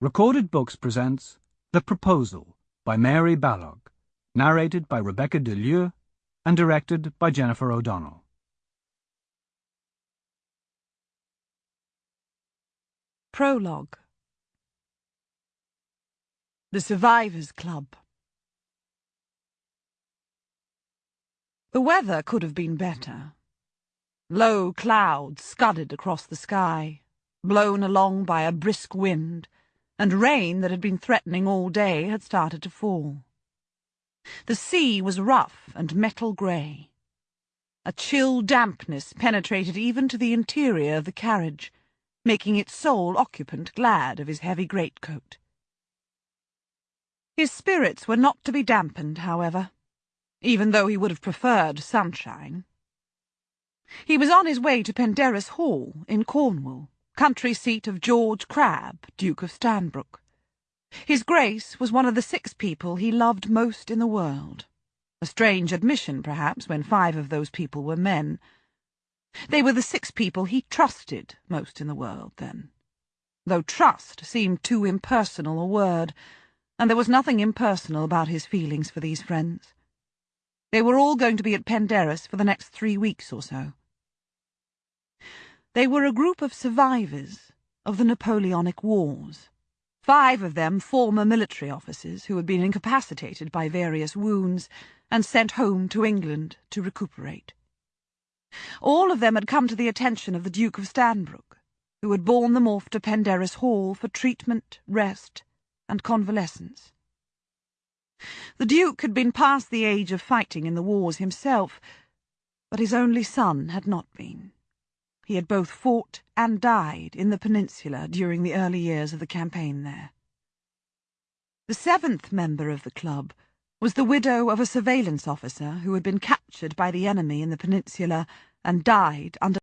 Recorded Books presents The Proposal by Mary Balogh, narrated by Rebecca DeLieu and directed by Jennifer O'Donnell. Prologue The Survivors Club The weather could have been better. Low clouds scudded across the sky, blown along by a brisk wind, and rain that had been threatening all day had started to fall. The sea was rough and metal grey. A chill dampness penetrated even to the interior of the carriage, making its sole occupant glad of his heavy greatcoat. His spirits were not to be dampened, however, even though he would have preferred sunshine. He was on his way to Penderris Hall in Cornwall, country seat of George Crabbe, Duke of Stanbrook. His Grace was one of the six people he loved most in the world. A strange admission, perhaps, when five of those people were men. They were the six people he trusted most in the world, then. Though trust seemed too impersonal a word, and there was nothing impersonal about his feelings for these friends. They were all going to be at Penderris for the next three weeks or so. They were a group of survivors of the Napoleonic Wars. Five of them former military officers who had been incapacitated by various wounds and sent home to England to recuperate. All of them had come to the attention of the Duke of Stanbrook, who had borne them off to Penderris Hall for treatment, rest, and convalescence. The Duke had been past the age of fighting in the wars himself, but his only son had not been. He had both fought and died in the peninsula during the early years of the campaign there. The seventh member of the club was the widow of a surveillance officer who had been captured by the enemy in the peninsula and died under